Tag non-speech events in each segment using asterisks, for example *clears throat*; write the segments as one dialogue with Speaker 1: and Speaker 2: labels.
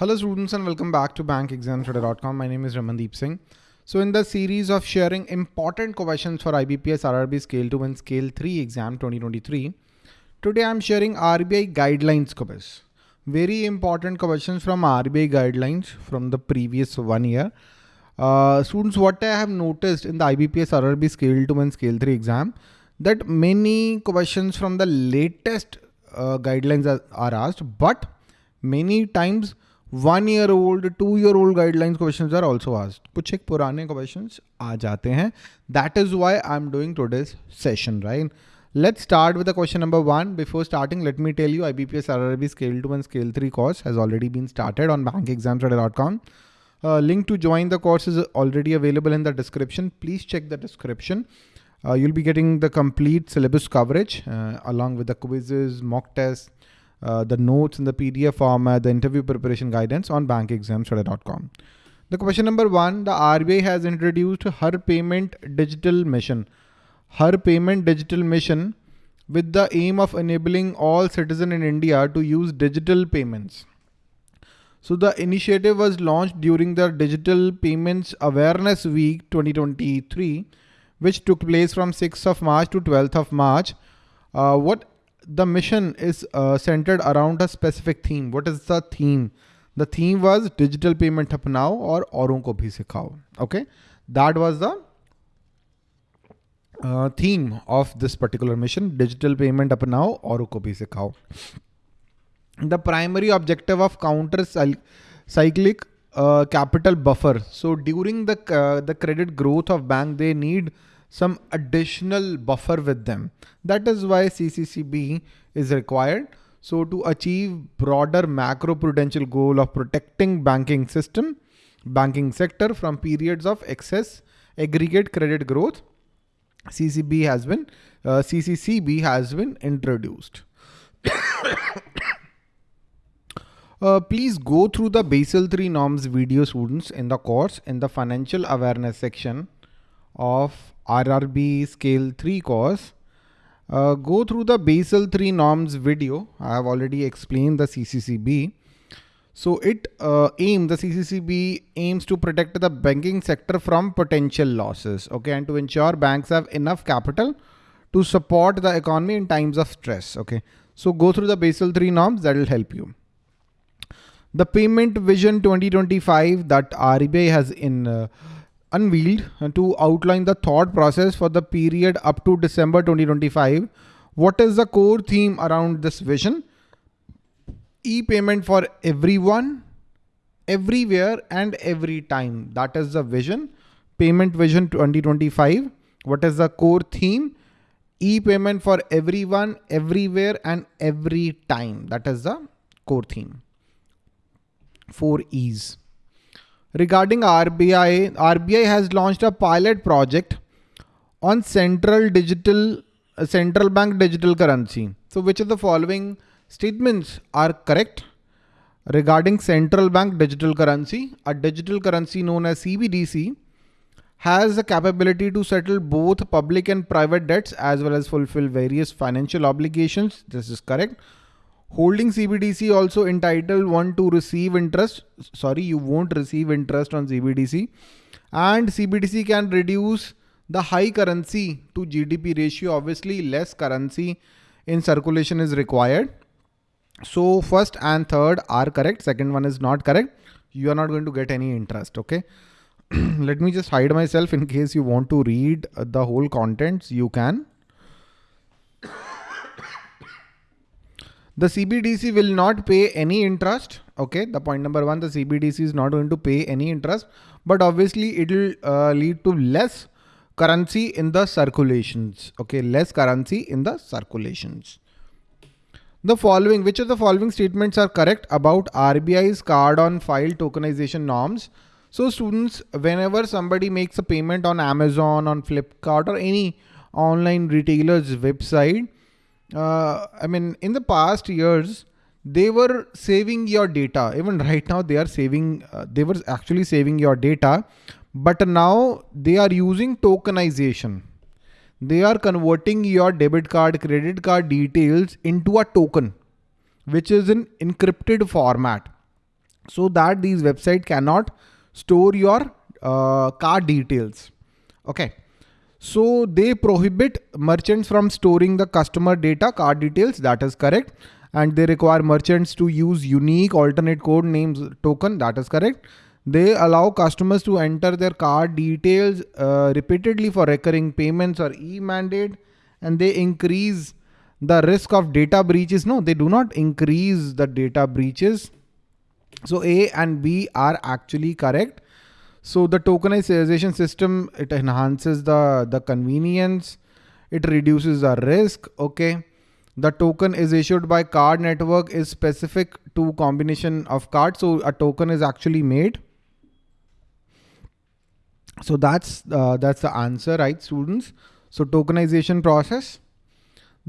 Speaker 1: Hello students and welcome back to bankexamstoday.com. My name is Ramandeep Singh. So in the series of sharing important questions for IBPS RRB Scale 2 and Scale 3 exam 2023, today I'm sharing RBI guidelines quiz. Very important questions from RBI guidelines from the previous one year. Uh, students, what I have noticed in the IBPS RRB Scale 2 and Scale 3 exam, that many questions from the latest uh, guidelines are, are asked, but many times one year old, two year old guidelines questions are also asked. कुछ एक पुराने questions आ जाते हैं that is why I am doing today's session Let's start with the question number one. Before starting, let me tell you IBPS RRB Scale 2 and Scale 3 course has already been started on bankexamstoday.com. Uh, link to join the course is already available in the description. Please check the description. Uh, you'll be getting the complete syllabus coverage uh, along with the quizzes, mock tests, uh, the notes in the PDF format, the interview preparation guidance on bankexamstoday.com. The question number one, the RBI has introduced her Payment Digital Mission. Har Payment Digital Mission with the aim of enabling all citizens in India to use digital payments. So the initiative was launched during the Digital Payments Awareness Week 2023, which took place from 6th of March to 12th of March. Uh, what the mission is uh, centered around a specific theme. What is the theme? The theme was digital payment apnao or auron ko bhi sikhao. Okay. That was the uh, theme of this particular mission, digital payment apnao auron ko bhi sikhao. The primary objective of counter cyclic uh, capital buffer. So during the, uh, the credit growth of bank, they need some additional buffer with them. That is why CCCB is required. So to achieve broader macro prudential goal of protecting banking system, banking sector from periods of excess aggregate credit growth, CCB has been, uh, CCCB has been introduced. *coughs* Uh, please go through the Basel 3 norms video students in the course in the financial awareness section of RRB scale 3 course, uh, go through the Basel 3 norms video. I have already explained the CCCB. So it uh, aims, the CCCB aims to protect the banking sector from potential losses, okay, and to ensure banks have enough capital to support the economy in times of stress, okay. So go through the Basel 3 norms, that will help you. The Payment Vision 2025 that RBI has in uh, unveiled to outline the thought process for the period up to December 2025. What is the core theme around this vision? E-payment for everyone, everywhere and every time. That is the vision. Payment Vision 2025. What is the core theme? E-payment for everyone, everywhere and every time. That is the core theme. Four E's. Regarding RBI, RBI has launched a pilot project on central digital, uh, central bank digital currency. So which of the following statements are correct? Regarding central bank digital currency, a digital currency known as CBDC has the capability to settle both public and private debts as well as fulfill various financial obligations. This is correct. Holding CBDC also entitled one to receive interest. Sorry, you won't receive interest on CBDC. And CBDC can reduce the high currency to GDP ratio. Obviously, less currency in circulation is required. So first and third are correct. Second one is not correct. You are not going to get any interest. Okay. *clears throat* Let me just hide myself in case you want to read the whole contents. You can. The CBDC will not pay any interest. Okay, the point number one, the CBDC is not going to pay any interest, but obviously it will uh, lead to less currency in the circulations. Okay, less currency in the circulations. The following, which of the following statements are correct about RBI's card on file tokenization norms? So students, whenever somebody makes a payment on Amazon, on Flipkart or any online retailer's website, uh, I mean, in the past years, they were saving your data. Even right now, they are saving, uh, they were actually saving your data, but now they are using tokenization. They are converting your debit card, credit card details into a token, which is in encrypted format. so that these website cannot store your uh, card details. Okay. So they prohibit merchants from storing the customer data card details. That is correct. And they require merchants to use unique alternate code names token. That is correct. They allow customers to enter their card details uh, repeatedly for recurring payments or e-mandate and they increase the risk of data breaches. No, they do not increase the data breaches. So A and B are actually correct. So the tokenization system, it enhances the, the convenience. It reduces the risk. Okay. The token is issued by card network is specific to combination of cards. So a token is actually made. So that's, uh, that's the answer, right students? So tokenization process.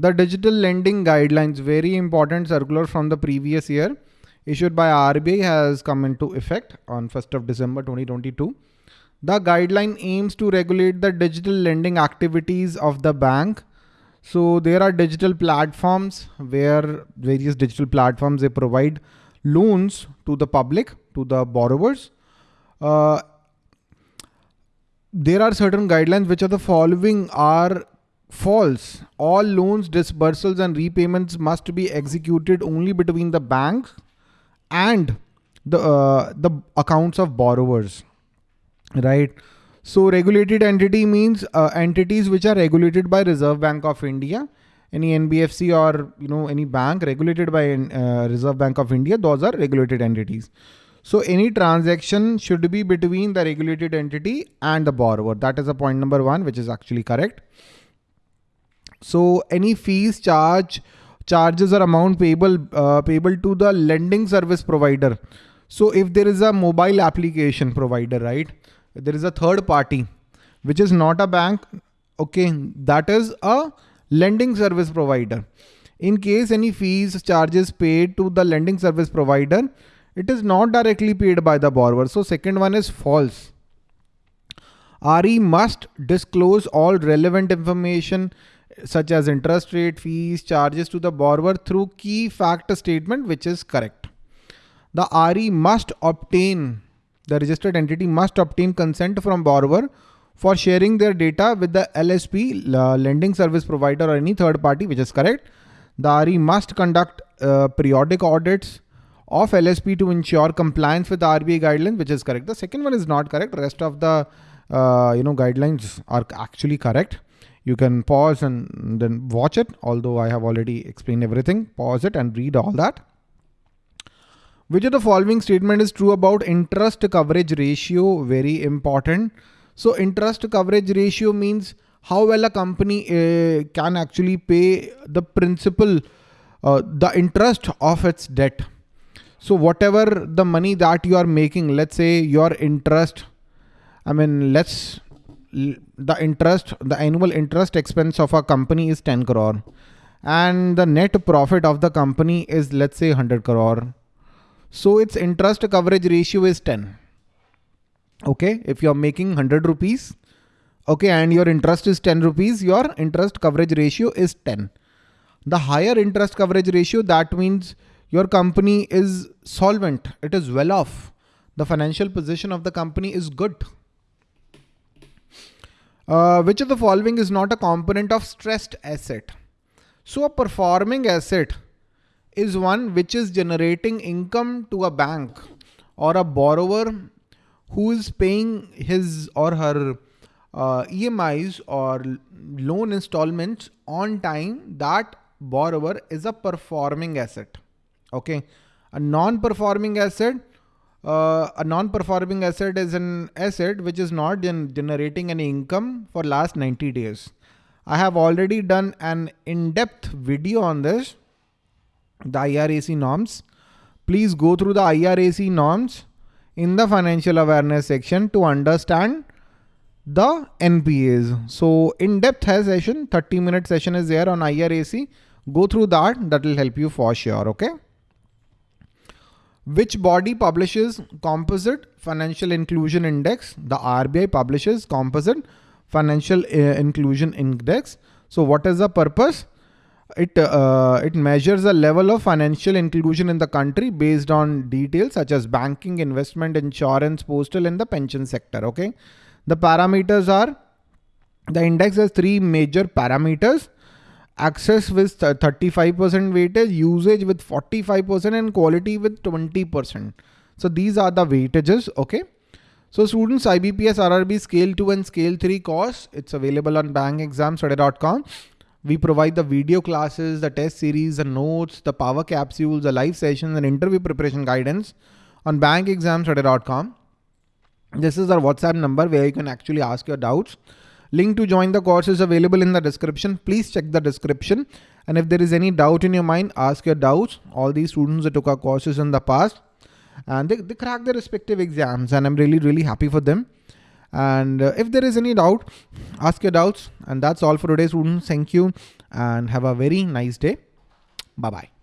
Speaker 1: The digital lending guidelines, very important circular from the previous year issued by RBI has come into effect on 1st of December 2022. The guideline aims to regulate the digital lending activities of the bank. So there are digital platforms where various digital platforms, they provide loans to the public, to the borrowers. Uh, there are certain guidelines which are the following are false. All loans, disbursals and repayments must be executed only between the bank and the uh, the accounts of borrowers right? So regulated entity means uh, entities which are regulated by reserve bank of india any nbfc or you know any bank regulated by uh, reserve bank of india those are regulated entities. So any transaction should be between the regulated entity and the borrower. That is a point number one which is actually correct. So any fees charge charges or amount payable uh, payable to the lending service provider. So if there is a mobile application provider, right? There is a third party, which is not a bank. Okay, that is a lending service provider. In case any fees charges paid to the lending service provider, it is not directly paid by the borrower. So second one is false. RE must disclose all relevant information such as interest rate, fees, charges to the borrower through key fact statement, which is correct. The RE must obtain, the registered entity must obtain consent from borrower for sharing their data with the LSP, uh, lending service provider or any third party, which is correct. The RE must conduct uh, periodic audits of LSP to ensure compliance with the RBI guidelines, which is correct. The second one is not correct. Rest of the uh, you know guidelines are actually correct you can pause and then watch it. Although I have already explained everything, pause it and read all that. Which of the following statement is true about interest coverage ratio? Very important. So interest coverage ratio means how well a company uh, can actually pay the principal, uh, the interest of its debt. So whatever the money that you are making, let's say your interest, I mean, let's the interest, the annual interest expense of a company is 10 crore and the net profit of the company is let's say 100 crore. So its interest coverage ratio is 10. Okay. If you're making 100 rupees, okay, and your interest is 10 rupees, your interest coverage ratio is 10. The higher interest coverage ratio, that means your company is solvent. It is well off. The financial position of the company is good. Uh, which of the following is not a component of stressed asset? So a performing asset is one which is generating income to a bank or a borrower who is paying his or her uh, EMIs or loan installments on time, that borrower is a performing asset. Okay. A non-performing asset uh, a non-performing asset is an asset which is not gen generating any income for last 90 days. I have already done an in-depth video on this, the IRAC norms. Please go through the IRAC norms in the financial awareness section to understand the NPAs. So in-depth session, 30 minute session is there on IRAC. Go through that. That will help you for sure. Okay. Which body publishes Composite Financial Inclusion Index? The RBI publishes Composite Financial uh, Inclusion Index. So what is the purpose? it uh, it measures the level of financial inclusion in the country based on details such as banking, investment, insurance, postal, and the pension sector. Okay, the parameters are the index has three major parameters: access with 35% weightage, usage with 45%, and quality with 20%. So these are the weightages. Okay. So students, IBPS RRB scale 2 and scale 3 course, it's available on bankexamstoday.com. We provide the video classes, the test series, the notes, the power capsules, the live sessions and interview preparation guidance on bankexamstoday.com. This is our WhatsApp number where you can actually ask your doubts. Link to join the course is available in the description. Please check the description. And if there is any doubt in your mind, ask your doubts. All these students that took our courses in the past and they, they crack their respective exams and I'm really, really happy for them. And uh, if there is any doubt, ask your doubts. And that's all for today, students. Thank you and have a very nice day. Bye-bye.